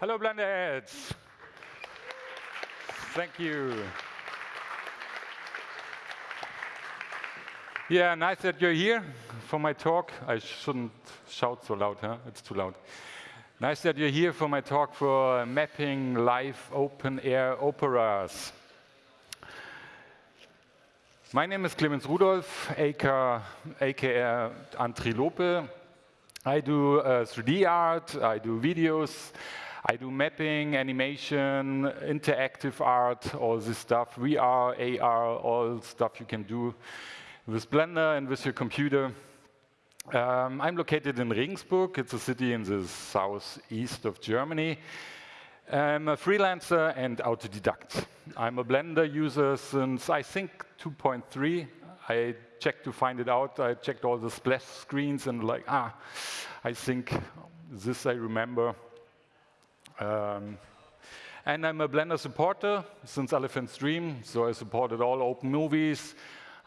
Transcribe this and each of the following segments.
Hello, Blenderheads. Thank you. Yeah, nice that you're here for my talk. I shouldn't shout so loud, huh? It's too loud. Nice that you're here for my talk for mapping live open air operas. My name is Clemens Rudolph, aka, aka Antrilope. I do uh, 3D art, I do videos, I do mapping, animation, interactive art, all this stuff, VR, AR, all stuff you can do with Blender and with your computer. Um, I'm located in Regensburg. It's a city in the southeast of Germany. I'm a freelancer and autodidact. I'm a Blender user since, I think, 2.3. I checked to find it out. I checked all the splash screens and like, ah, I think this I remember. Um, and I'm a Blender supporter since Elephant's Dream, so I supported all open movies.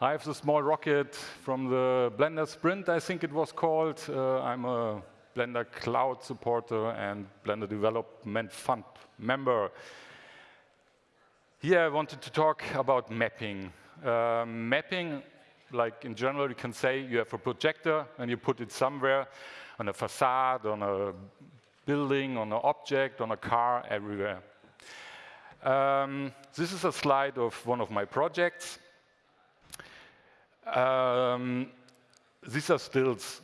I have the small rocket from the Blender Sprint, I think it was called. Uh, I'm a Blender Cloud supporter and Blender Development Fund member. Here I wanted to talk about mapping. Uh, mapping, like in general, you can say you have a projector and you put it somewhere on a facade, on a building, on an object, on a car, everywhere. Um, this is a slide of one of my projects. Um, these are stills.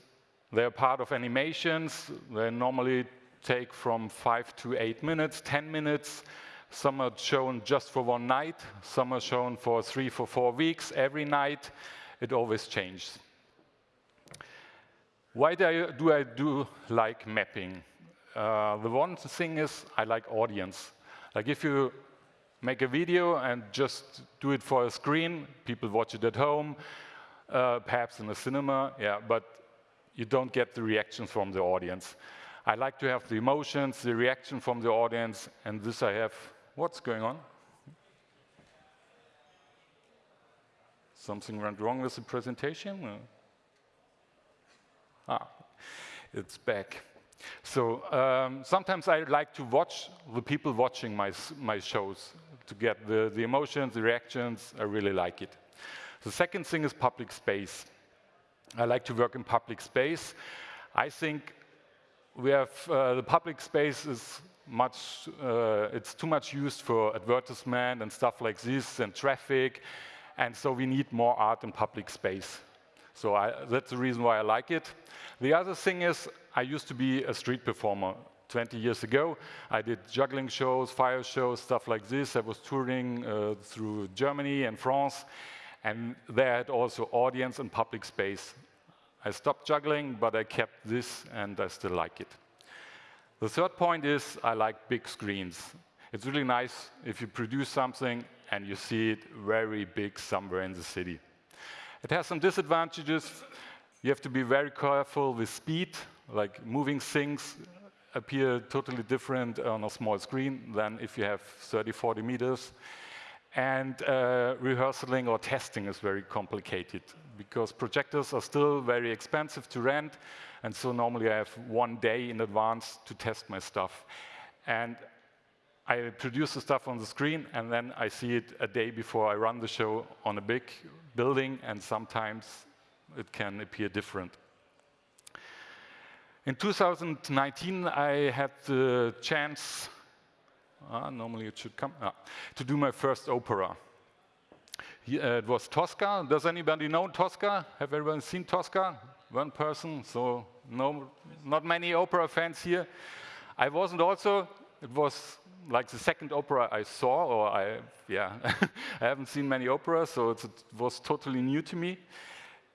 They're part of animations. They normally take from five to eight minutes, 10 minutes. Some are shown just for one night. Some are shown for three, for four weeks. Every night, it always changes. Why do I do, I do like mapping? Uh, the one thing is I like audience. Like if you make a video and just do it for a screen, people watch it at home, uh, perhaps in a cinema, yeah, but you don't get the reactions from the audience. I like to have the emotions, the reaction from the audience, and this I have. What's going on? Something went wrong with the presentation? Ah, it's back. So um, sometimes I like to watch the people watching my, my shows to get the, the emotions, the reactions. I really like it. The second thing is public space. I like to work in public space. I think we have uh, the public space is much, uh, it's too much used for advertisement and stuff like this and traffic. And so we need more art in public space. So I, that's the reason why I like it. The other thing is I used to be a street performer 20 years ago. I did juggling shows, fire shows, stuff like this. I was touring uh, through Germany and France. And there had also audience and public space. I stopped juggling, but I kept this, and I still like it. The third point is I like big screens. It's really nice if you produce something and you see it very big somewhere in the city. It has some disadvantages. You have to be very careful with speed, like moving things appear totally different on a small screen than if you have 30, 40 meters. And uh, or testing is very complicated because projectors are still very expensive to rent. And so normally I have one day in advance to test my stuff. And I produce the stuff on the screen, and then I see it a day before I run the show on a big building, and sometimes it can appear different. In 2019, I had the chance uh, normally it should come. Ah, to do my first opera. Uh, it was Tosca. Does anybody know Tosca? Have everyone seen Tosca? One person, so no, not many opera fans here. I wasn't also, it was like the second opera I saw, or I, yeah, I haven't seen many operas, so it was totally new to me.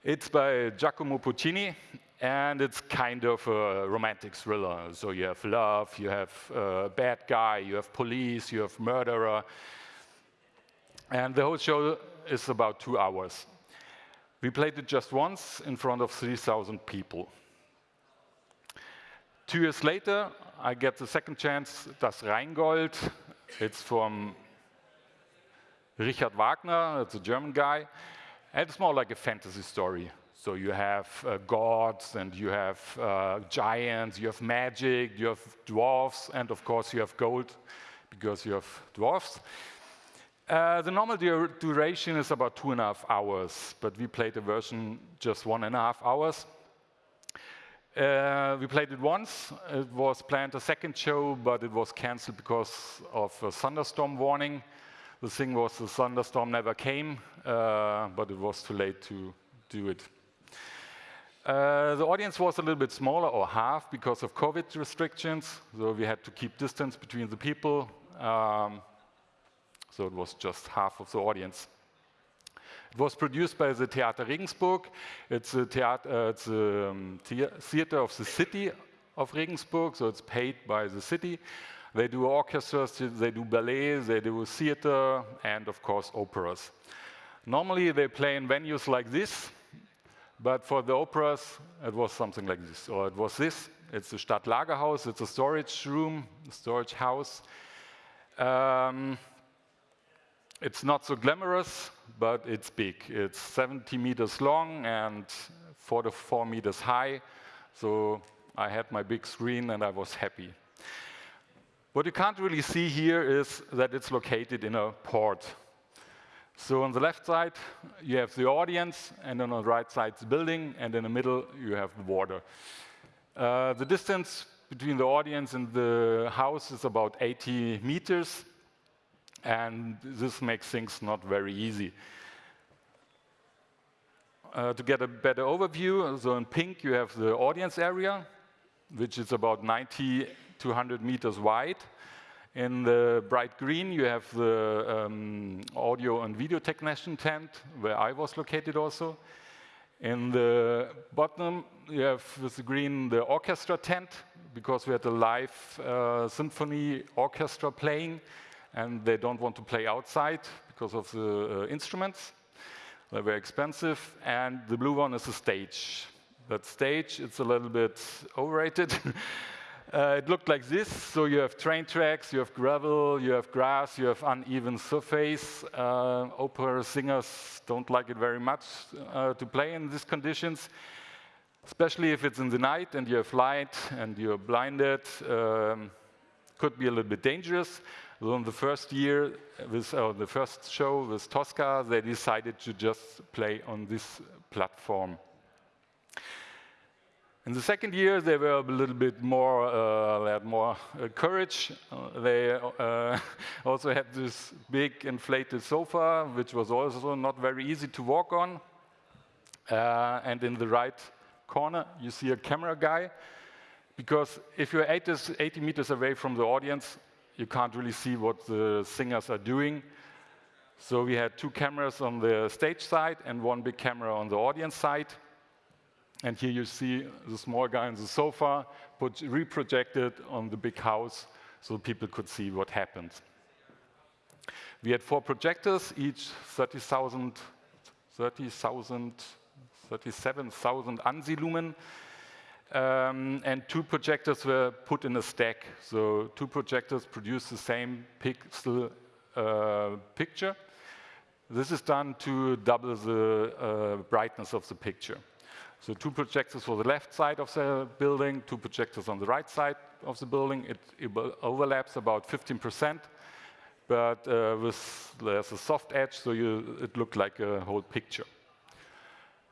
It's by Giacomo Puccini, and it's kind of a romantic thriller. So you have love, you have a bad guy, you have police, you have murderer. And the whole show is about two hours. We played it just once in front of 3,000 people. Two years later, I get the second chance, Das Rheingold. It's from Richard Wagner, it's a German guy. And it's more like a fantasy story. So you have uh, gods and you have uh, giants, you have magic, you have dwarfs, and of course you have gold because you have dwarfs. Uh, the normal duration is about two and a half hours, but we played a version just one and a half hours. Uh, we played it once. It was planned a second show, but it was cancelled because of a thunderstorm warning. The thing was the thunderstorm never came, uh, but it was too late to do it. Uh, the audience was a little bit smaller, or half, because of COVID restrictions. So we had to keep distance between the people. Um, so it was just half of the audience. It was produced by the Theater Regensburg. It's a, theater, uh, it's a um, theater of the city of Regensburg, so it's paid by the city. They do orchestras, they do ballet, they do theater, and of course operas. Normally they play in venues like this, but for the operas it was something like this, or it was this. It's the Stadtlagerhaus, it's a storage room, a storage house. Um, it's not so glamorous, but it's big. It's 70 meters long and 44 meters high. So I had my big screen and I was happy. What you can't really see here is that it's located in a port. So on the left side, you have the audience, and on the right side, the building, and in the middle, you have the water. Uh, the distance between the audience and the house is about 80 meters and this makes things not very easy. Uh, to get a better overview, so in pink you have the audience area, which is about 90 to 100 meters wide. In the bright green, you have the um, audio and video technician tent, where I was located also. In the bottom, you have with the green the orchestra tent, because we had a live uh, symphony orchestra playing and they don't want to play outside because of the uh, instruments. They're very expensive. And the blue one is a stage. That stage, it's a little bit overrated. uh, it looked like this. So you have train tracks, you have gravel, you have grass, you have uneven surface. Uh, opera singers don't like it very much uh, to play in these conditions especially if it's in the night and you have light and you're blinded, um, could be a little bit dangerous. So in the first year, with, uh, the first show with Tosca, they decided to just play on this platform. In the second year, they were a little bit more, uh, they had more uh, courage. Uh, they uh, also had this big inflated sofa, which was also not very easy to walk on. Uh, and in the right corner, you see a camera guy. Because if you're 80, 80 meters away from the audience, you can't really see what the singers are doing. So we had two cameras on the stage side and one big camera on the audience side. And here you see the small guy on the sofa put, reprojected on the big house so people could see what happened. We had four projectors, each 30,000, 30,000, 37,000 ANSI lumen. Um, and two projectors were put in a stack. So two projectors produce the same pixel uh, picture. This is done to double the uh, brightness of the picture. So two projectors for the left side of the building, two projectors on the right side of the building. It, it overlaps about 15%, but uh, with, there's a soft edge, so you, it looked like a whole picture.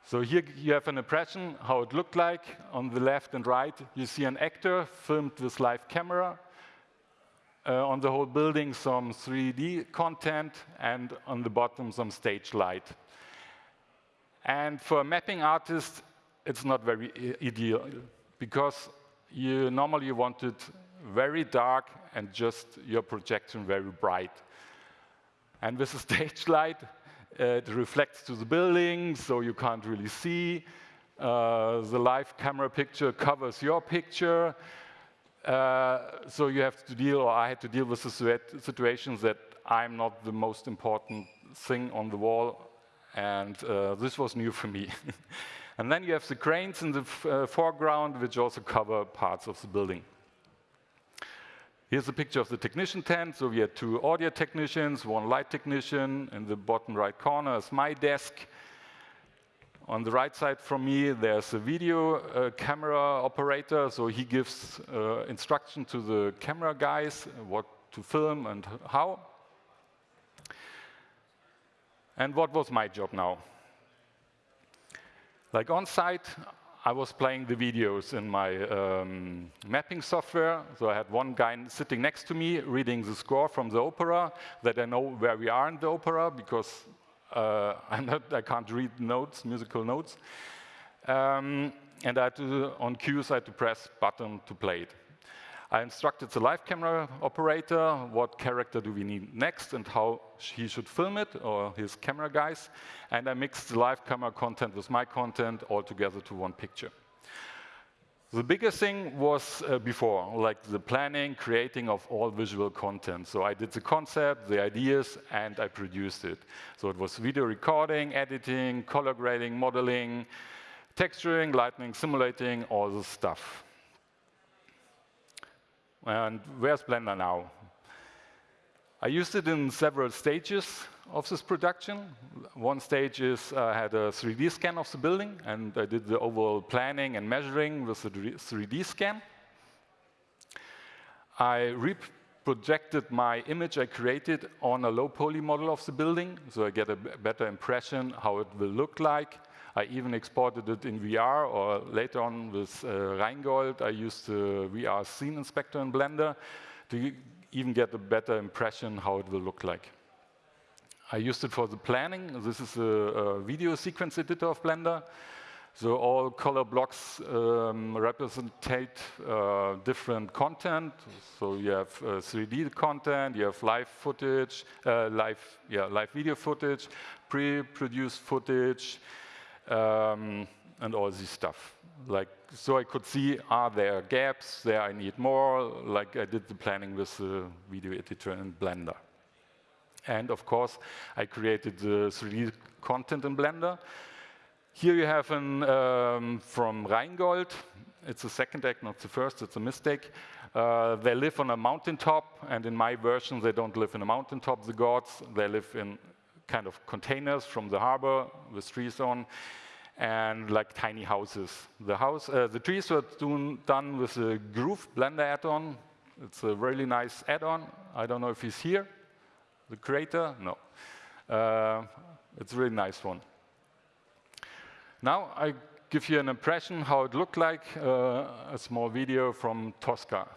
So here you have an impression how it looked like. On the left and right, you see an actor filmed with live camera. Uh, on the whole building, some 3D content, and on the bottom, some stage light. And for a mapping artist, it's not very ideal, because you normally want it very dark and just your projection very bright. And with a stage light, it reflects to the building, so you can't really see. Uh, the live camera picture covers your picture. Uh, so you have to deal, or I had to deal with the situations that I'm not the most important thing on the wall, and uh, this was new for me. and then you have the cranes in the uh, foreground, which also cover parts of the building. Here's a picture of the technician tent. So we had two audio technicians, one light technician. In the bottom right corner is my desk. On the right side from me, there's a video uh, camera operator, so he gives uh, instruction to the camera guys what to film and how. And what was my job now? Like on site, I was playing the videos in my um, mapping software. So I had one guy sitting next to me reading the score from the opera that I know where we are in the opera because uh, I'm not, I can't read notes, musical notes. Um, and I had to, on cues, I had to press button to play it. I instructed the live camera operator what character do we need next and how he should film it, or his camera guys. And I mixed the live camera content with my content all together to one picture. The biggest thing was uh, before, like the planning, creating of all visual content. So I did the concept, the ideas, and I produced it. So it was video recording, editing, color grading, modeling, texturing, lighting, simulating, all the stuff. And where's Blender now? I used it in several stages of this production. One stage is I uh, had a 3D scan of the building, and I did the overall planning and measuring with the 3D scan. I reprojected my image I created on a low poly model of the building, so I get a better impression how it will look like. I even exported it in VR, or later on with uh, Rheingold, I used the VR scene inspector in Blender to even get a better impression how it will look like. I used it for the planning. This is a, a video sequence editor of Blender. So all color blocks um, represent uh, different content. So you have uh, 3D content, you have live footage, uh, live, yeah, live video footage, pre-produced footage, um, and all this stuff. Like, so I could see, are there gaps there I need more, like I did the planning with the video editor in Blender. And of course, I created the 3D content in Blender. Here you have an um, from Rheingold. It's the second act, not the first, it's a mistake. Uh, they live on a mountaintop, and in my version, they don't live in a mountaintop, the gods. They live in kind of containers from the harbor with trees on, and like tiny houses. The house, uh, the trees were done with a Grove Blender add-on. It's a really nice add-on. I don't know if he's here. The creator? No. Uh, it's a really nice one. Now I give you an impression how it looked like, uh, a small video from Tosca.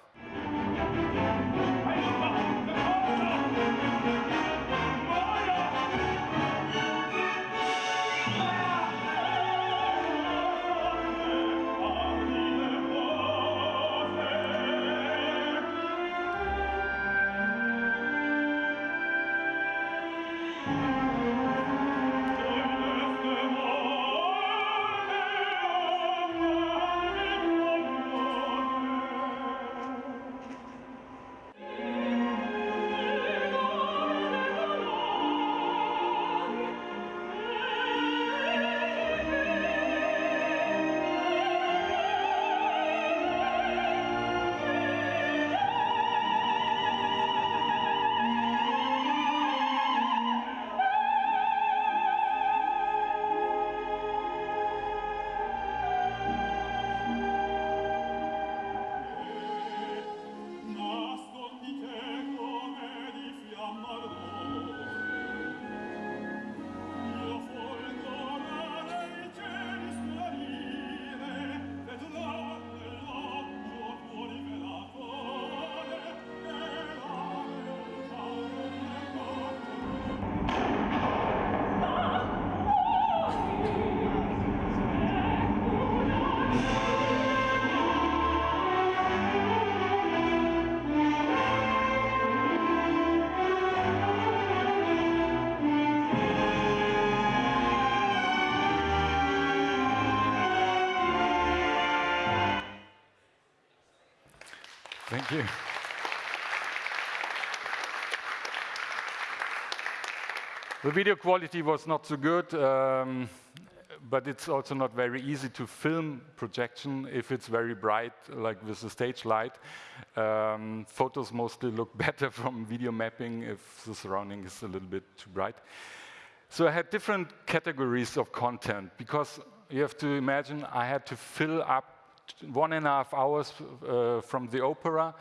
The video quality was not so good, um, but it's also not very easy to film projection if it's very bright, like with the stage light. Um, photos mostly look better from video mapping if the surrounding is a little bit too bright. So I had different categories of content because you have to imagine I had to fill up one and a half hours uh, from the opera.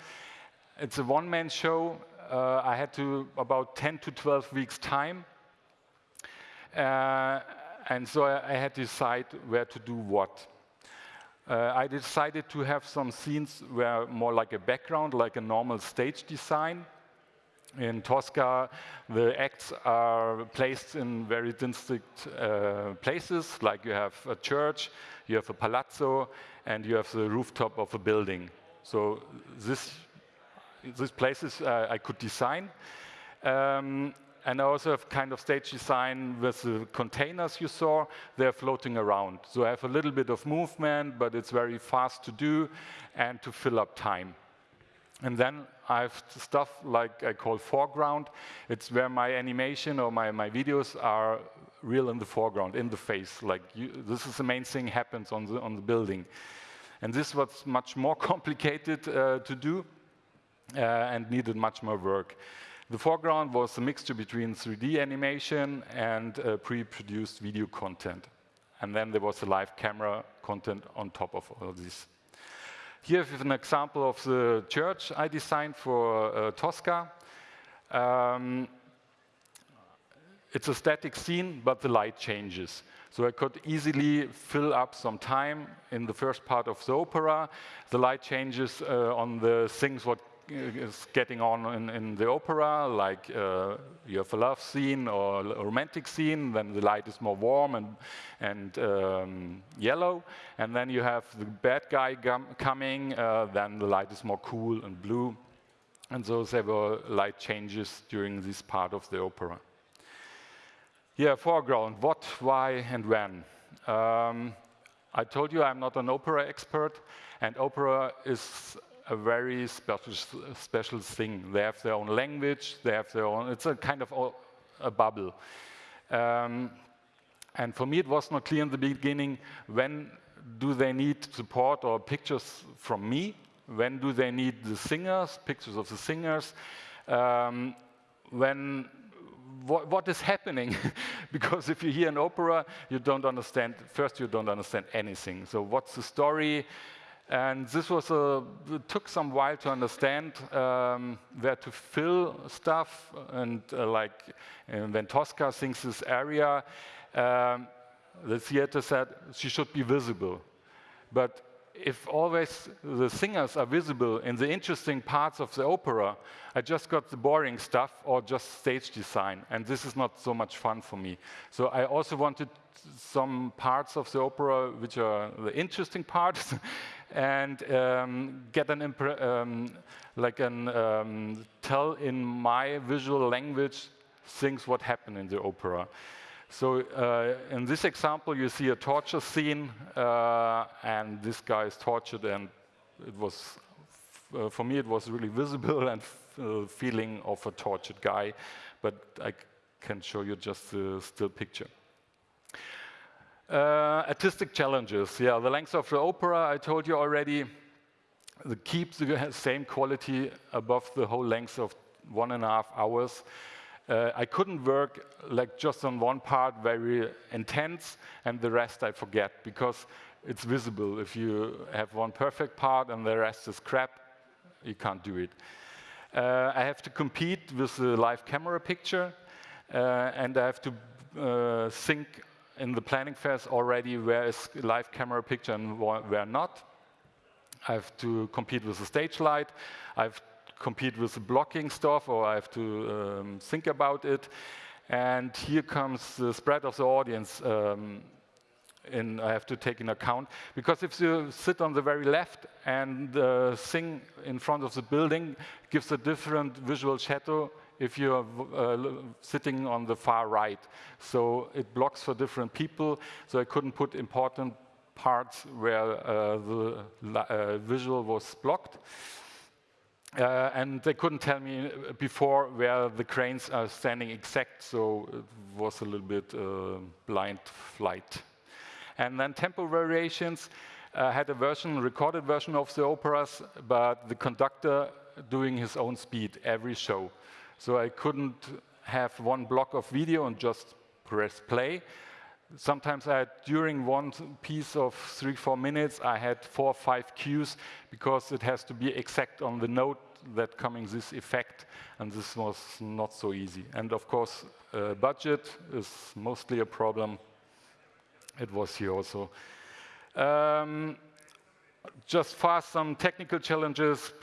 It's a one-man show. Uh, I had to about 10 to 12 weeks time. Uh, and so I, I, had to decide where to do what. Uh, I decided to have some scenes where more like a background, like a normal stage design. In Tosca, the acts are placed in very distinct uh, places, like you have a church, you have a palazzo, and you have the rooftop of a building. So this, these places uh, I could design. Um, and I also have kind of stage design with the containers you saw, they're floating around. So I have a little bit of movement, but it's very fast to do and to fill up time. And then I have stuff like I call foreground. It's where my animation or my, my videos are real in the foreground, in the face. Like you, this is the main thing happens on the, on the building. And this was much more complicated uh, to do uh, and needed much more work. The foreground was a mixture between 3D animation and uh, pre-produced video content. And then there was a live camera content on top of all this. Here is an example of the church I designed for uh, Tosca. Um, it's a static scene, but the light changes. So I could easily fill up some time in the first part of the opera. The light changes uh, on the things what is getting on in, in the opera, like uh, you have a love scene or a romantic scene, then the light is more warm and, and um, yellow. And then you have the bad guy coming, uh, then the light is more cool and blue. And so there were light changes during this part of the opera. Yeah, foreground, what, why, and when. Um, I told you I'm not an opera expert, and opera is a very special, special thing. They have their own language, they have their own, it's a kind of a bubble. Um, and for me, it was not clear in the beginning, when do they need support or pictures from me? When do they need the singers, pictures of the singers? Um, when what, what is happening? because if you hear an opera, you don't understand, first you don't understand anything. So what's the story? And this was a, took some while to understand um, where to fill stuff. And uh, like when Tosca sings this aria, um, the theater said she should be visible. But if always the singers are visible in the interesting parts of the opera, I just got the boring stuff or just stage design, and this is not so much fun for me. So I also wanted some parts of the opera which are the interesting parts, and um, get an um, like an um, tell in my visual language things what happened in the opera. So uh, in this example, you see a torture scene, uh, and this guy is tortured, and it was, uh, for me, it was really visible and uh, feeling of a tortured guy, but I can show you just the still picture. Uh, artistic challenges, yeah, the length of the opera, I told you already, the keeps the same quality above the whole length of one and a half hours. Uh, I couldn't work like just on one part very intense and the rest I forget because it's visible. If you have one perfect part and the rest is crap, you can't do it. Uh, I have to compete with the live camera picture uh, and I have to uh, think in the planning phase already where is live camera picture and where not. I have to compete with the stage light. I have to compete with the blocking stuff or I have to um, think about it. And here comes the spread of the audience um, in, I have to take in account. Because if you sit on the very left and uh, sing in front of the building, gives a different visual shadow if you're uh, sitting on the far right. So it blocks for different people. So I couldn't put important parts where uh, the uh, visual was blocked. Uh, and they couldn't tell me before where the cranes are standing exact, so it was a little bit uh, blind flight. And then tempo variations uh, had a version, recorded version of the operas, but the conductor doing his own speed every show. So I couldn't have one block of video and just press play. Sometimes I had, during one piece of three, four minutes, I had four or five cues because it has to be exact on the note that coming this effect, and this was not so easy. And of course, uh, budget is mostly a problem. It was here also. Um, just fast, some technical challenges.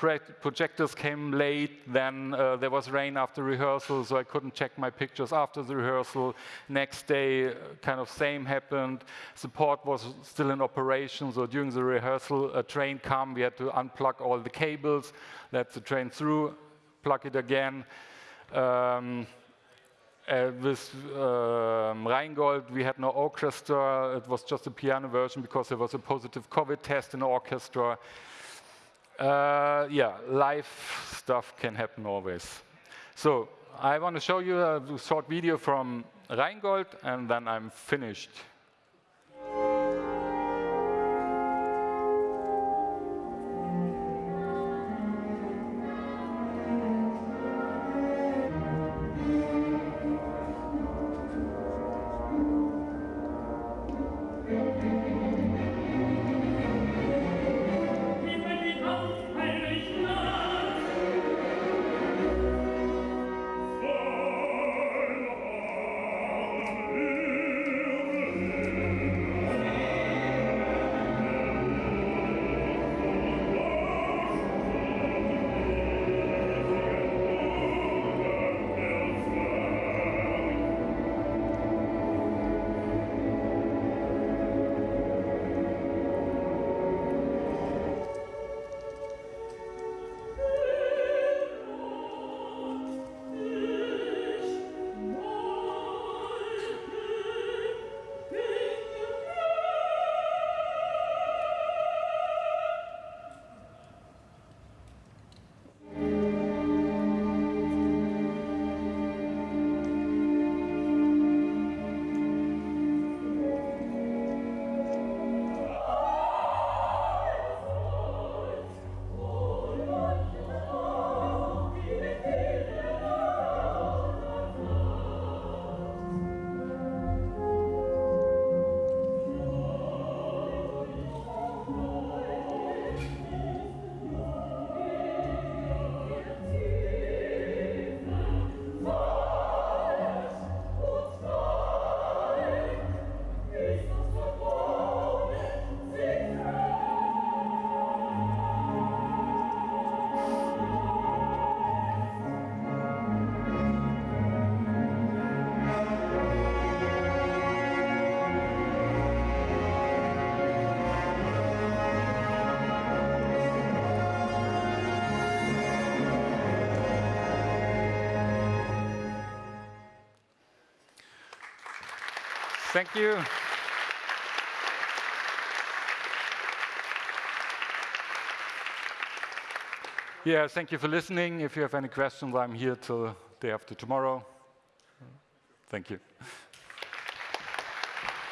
projectors came late, then uh, there was rain after rehearsal, so I couldn't check my pictures after the rehearsal. Next day, kind of same happened. Support was still in operation, so during the rehearsal, a train came, we had to unplug all the cables, let the train through, plug it again. Um, uh, with um, Rheingold, we had no orchestra. It was just a piano version because there was a positive COVID test in the orchestra. Uh, yeah, live stuff can happen always. So I want to show you a short video from Rheingold, and then I'm finished. Thank you. Yeah, thank you for listening. If you have any questions, I'm here till day after tomorrow. Thank you.